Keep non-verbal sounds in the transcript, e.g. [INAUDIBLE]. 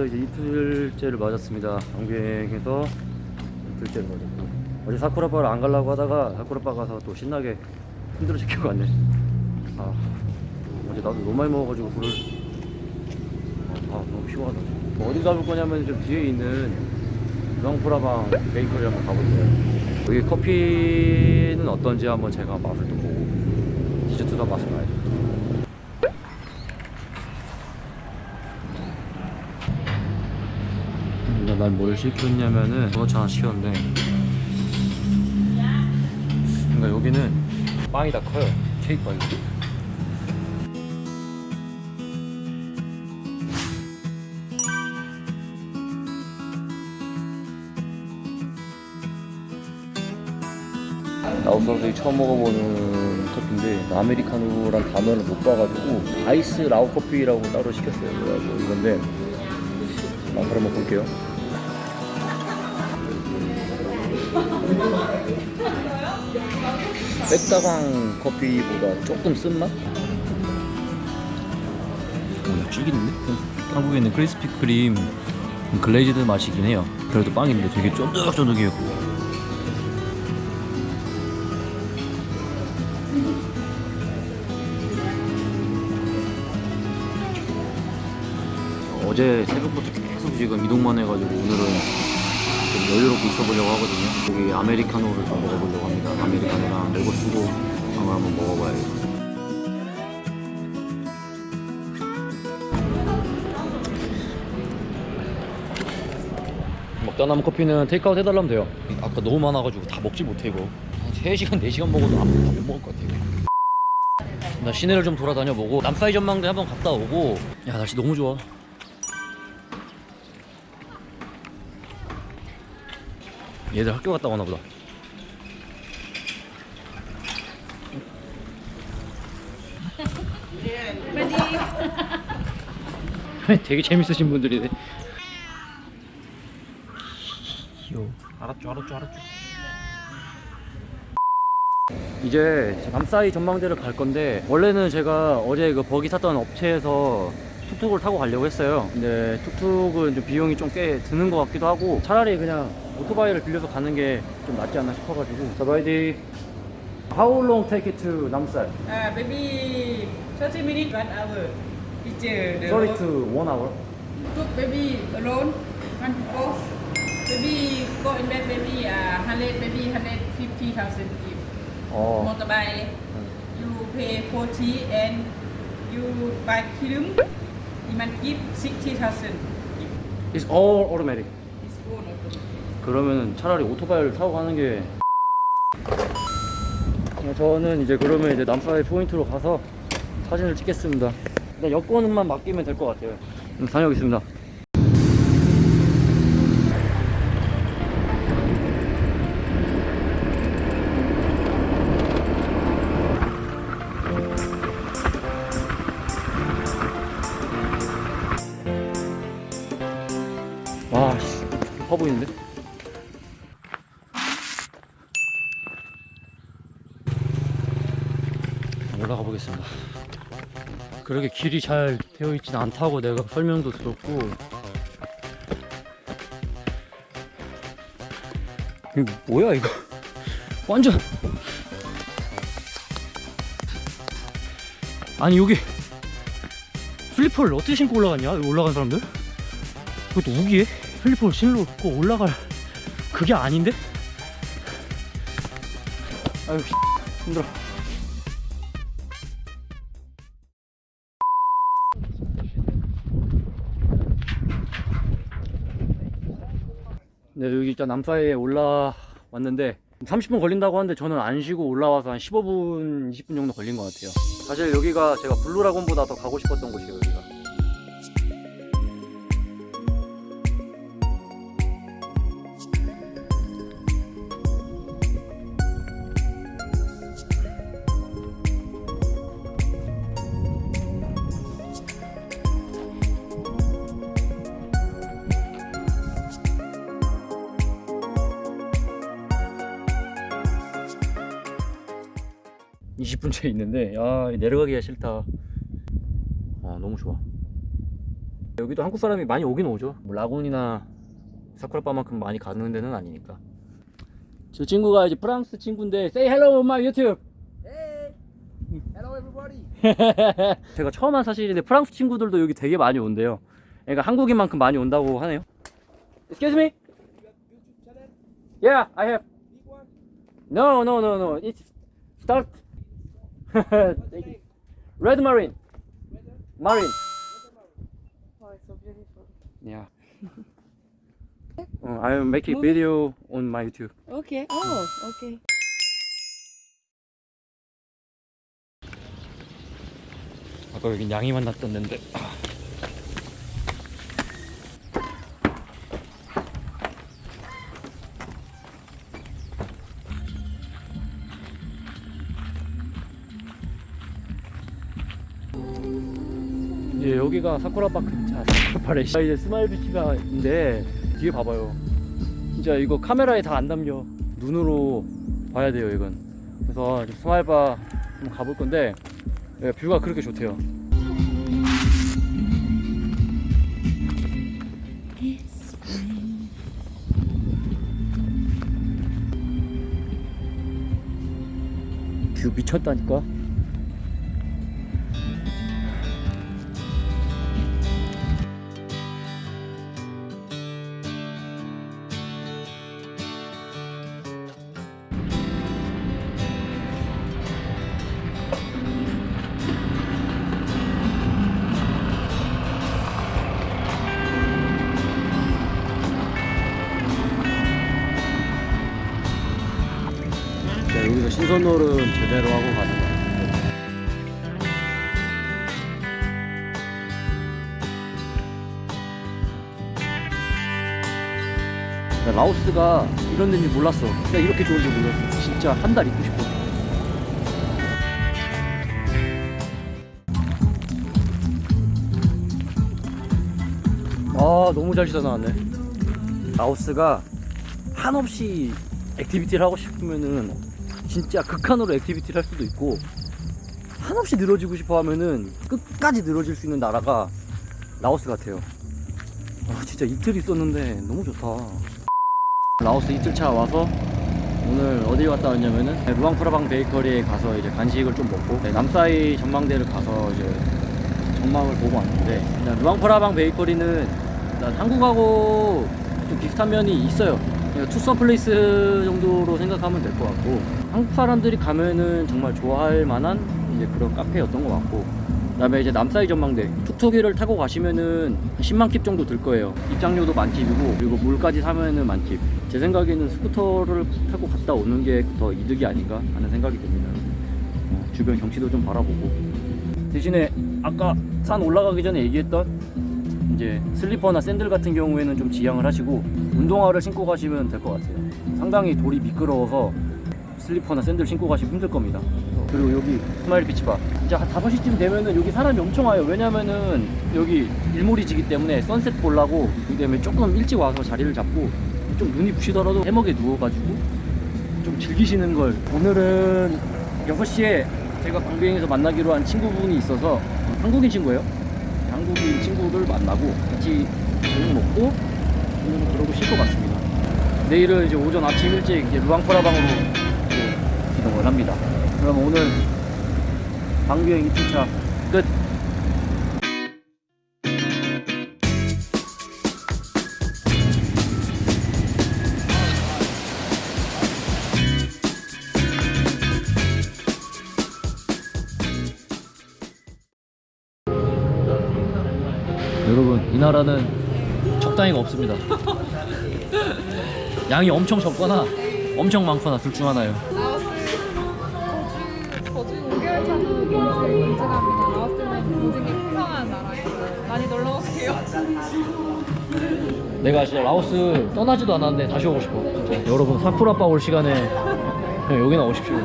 양비행에서 이제 이틀째를 맞았습니다. 양비행에서 이틀째를 맞았고 어제 사쿠라바를 안 가려고 하다가 사쿠라바 가서 또 신나게 힘들어 시키고 왔네. 아 어제 나도 너무 많이 먹어가지고 물을 아 너무 피곤하다. 뭐 어디 가볼 거냐면 좀 뒤에 있는 유황프라방 베이커리 한번 가볼 거예요. 여기 커피는 어떤지 한번 제가 맛을 또 보고 디저트도 맛을 봐야죠. 난 뭘 시켰냐면은 도넛 하나 시켰는데. 그러니까 여기는 빵이 다 커요. 케이크 빵이. 라오스 선수이 처음 먹어보는 커피인데 아메리카노란 단어를 못 봐가지고 아이스 라오 커피라고 따로 시켰어요. 그래가지고 이건데 한번 볼게요 백다방 커피보다 조금 쓴맛? 오, 찐인데? 한국에 있는 크리스피 크림 글레이즈드 맛이긴 해요 그래도 빵인데 되게 쫀득쫀득해요 어제 새벽부터 계속 지금 이동만 해가지고 오늘은 좀 여유롭게 있어보려고 하거든요. 여기 아메리카노를 좀 먹어보려고 합니다. 아메리카노랑 레고 쓰고 한번 한번 먹어봐야겠어요. 먹다 남은 커피는 테이크아웃 해달라면 돼요. 아까 너무 많아가지고 다 먹지 못해 이거. 한 3시간 4시간 먹어도 다못 먹을 것 같아 이거 나 시내를 좀 돌아다녀 보고 남사이 전망대 한번 갔다 오고. 야 날씨 너무 좋아 얘들 학교 갔다 오나 보다. [LAUGHS] 되게 재밌으신 분들이네. 귀여워. 알았죠 알았죠 알았죠. 이제 남사이 전망대를 갈 건데 원래는 제가 어제 그 버기 탔던 업체에서 툭툭을 타고 가려고 했어요 근데 툭툭은 좀 비용이 좀 꽤 드는 것 같기도 하고 차라리 그냥 오토바이를 빌려서 가는 게 좀 낫지 않나 싶어가지고 자 바이디 How long take it to 남사이? Uh, maybe 30 minutes, one hour. Teacher, the 30 road. to 1 hour Took maybe alone, one people. Maybe go in bed, maybe uh, 100, maybe 150,000 if 어, motorbike. You pay 40 and you buy you might give 60,000. It's all automatic It's all automatic. 그러면 차라리 오토바이를 타고 가는 게 어, 저는 이제 그러면 이제 남사이 포인트로 가서 사진을 찍겠습니다 일단 여권만 맡기면 될 것 같아요 다녀오겠습니다 보이는데? 올라가 보겠습니다. 그렇게 길이 잘 되어 있진 않다고 내가 설명도 들었고. 이거 뭐야 이거? [LAUGHS] 완전! 아니 여기 슬리퍼를 어떻게 신고 올라갔냐? 올라간 사람들? 그것도 우기에 슬리퍼를 신고 올라갈 그게 아닌데? 아유 힘들어. 네, 여기 일단 남사이에 올라왔는데 30분 걸린다고 하는데 저는 안 쉬고 올라와서 한 15분, 20분 정도 걸린 것 같아요. 사실 여기가 제가 블루라곤보다 더 가고 싶었던 곳이에요, 20분째 있는데 야 내려가기가 싫다 아 너무 좋아 여기도 한국 사람이 많이 오긴 오죠. 뭐 라군이나 사쿠라바만큼 많이 가는 데는 아니니까. 저 친구가 이제 프랑스 친구인데 say hello on my YouTube. Hey, hello everybody. [LAUGHS] 제가 처음 한 사실인데 프랑스 친구들도 여기 되게 많이 온대요. 그러니까 한국인만큼 많이 온다고 하네요. Excuse me. Yeah, I have. No, no, no, no. It's start. Red Marine. Marine. Oh, it's so beautiful. Yeah. uh, I make a video on my YouTube. Okay. Oh, okay. 아까 여긴 양이 만났던 데인데. 예, 여기가 사쿠라바 근처 사쿠라바래. 이제 스마일 비치가 있는데 뒤에 봐봐요. 진짜 이거 카메라에 다 안 담겨. 눈으로 봐야 돼요 이건. 그래서 이제 스마일바 한번 가볼 건데 예, view가 그렇게 좋대요. 뷰 미쳤다니까 여기서 신선놀은 제대로 하고 가는 거야. 나 라오스가 이런 데인지 몰랐어. 진짜 이렇게 좋은 줄 몰랐어. 진짜 한 달 있고 싶어. 아, 너무 잘 시다 나왔네. 라오스가 한없이 activity를 하고 싶으면은 진짜 극한으로 activity를 할 수도 있고 한없이 늘어지고 싶어 하면은 끝까지 늘어질 수 있는 나라가 라오스 같아요. 아, 진짜 이틀 있었는데 너무 좋다. 라오스 이틀차 와서 오늘 어디 갔다 왔냐면은 루앙프라방 베이커리에 가서 이제 간식을 좀 먹고 네, 남사이 전망대를 가서 이제 전망을 보고 왔는데 루앙프라방 베이커리는 일단 한국하고 좀 비슷한 면이 있어요. 그러니까 투썸 플레이스 정도로 생각하면 될 것 같고 한국 사람들이 가면은 정말 좋아할 만한 이제 그런 카페였던 것 같고 그다음에 이제 남사이 전망대 툭툭이를 타고 가시면은 한 10만 킵 정도 들 거예요. 입장료도 만킵이고 그리고 물까지 사면은 만킵. 제 생각에는 스쿠터를 타고 갔다 오는 게 더 이득이 아닌가 하는 생각이 듭니다. 어, 주변 경치도 좀 바라보고 대신에 아까 산 올라가기 전에 얘기했던 이제 슬리퍼나 샌들 같은 경우에는 좀 지양을 하시고 운동화를 신고 가시면 될 것 같아요. 상당히 돌이 미끄러워서 슬리퍼나 샌들 신고 가시면 힘들 겁니다. 그리고 여기 스마일 비치바. 이제 한 5시쯤 되면은 여기 사람이 엄청 와요. 왜냐면은 여기 일몰이 지기 때문에 sunset 보려고 그다음에 조금 일찍 와서 자리를 잡고 좀 눈이 부시더라도 해먹에 누워가지고 좀 즐기시는 걸 오늘은 6시에 제가 광주행에서 만나기로 한 친구분이 있어서 한국인 친구예요. 한국인 친구들 만나고 같이 저녁 먹고 오늘은 그러고 쉴것 같습니다. 내일은 이제 오전 아침 일찍 이제 루앙프라방으로 이동을 합니다. 그럼 오늘 방비행 2주차 끝. 여러분 이 나라는 적당히가 없습니다. 양이 엄청 적거나 엄청 많거나 둘 중 하나예요. 라오스 거주 5개월 차 한국인을 인증합니다. 라오스는 모든 게 풍성한 나라예요. 많이 놀러 오세요. 내가 진짜 라오스 떠나지도 않았는데 다시 오고 싶어. 진짜. 여러분 사쿠라빠 올 시간에 여기나 오십시오.